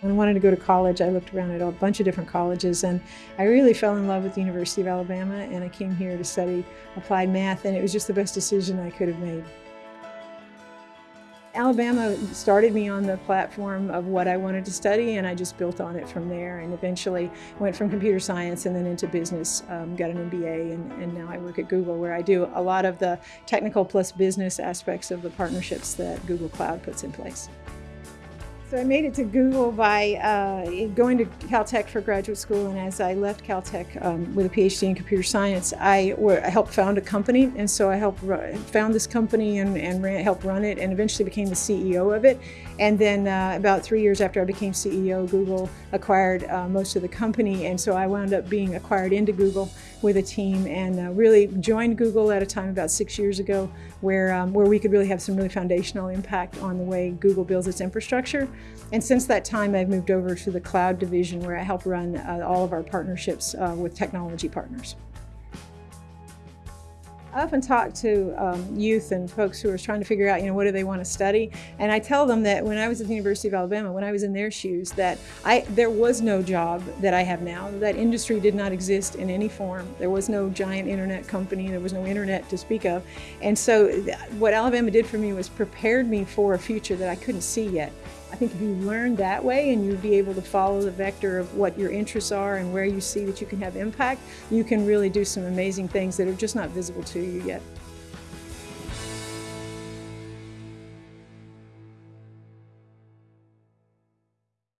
When I wanted to go to college, I looked around at a bunch of different colleges and I really fell in love with the University of Alabama and I came here to study applied math and it was just the best decision I could have made. Alabama started me on the platform of what I wanted to study and I just built on it from there and eventually went from computer science and then into business, um, got an MBA and, and now I work at Google where I do a lot of the technical plus business aspects of the partnerships that Google Cloud puts in place. So I made it to Google by uh, going to Caltech for graduate school, and as I left Caltech um, with a PhD in computer science, I, I, helped found a company, and so I helped found this company and, and ran, helped run it, and eventually became the CEO of it. And then uh, about three years after I became CEO, Google acquired uh, most of the company, and so I wound up being acquired into Google with a team and uh, really joined Google at a time about six years ago where, um, where we could really have some really foundational impact on the way Google builds its infrastructure. And since that time, I've moved over to the cloud division where I help run uh, all of our partnerships uh, with technology partners. I often talk to um, youth and folks who are trying to figure out, you know, what do they want to study? And I tell them that when I was at the University of Alabama, when I was in their shoes, that I there was no job that I have now. That industry did not exist in any form. There was no giant internet company. There was no internet to speak of. And so what Alabama did for me was prepared me for a future that I couldn't see yet. I think if you learn that way and you'd be able to follow the vector of what your interests are and where you see that you can have impact, you can really do some amazing things that are just not visible to you yet.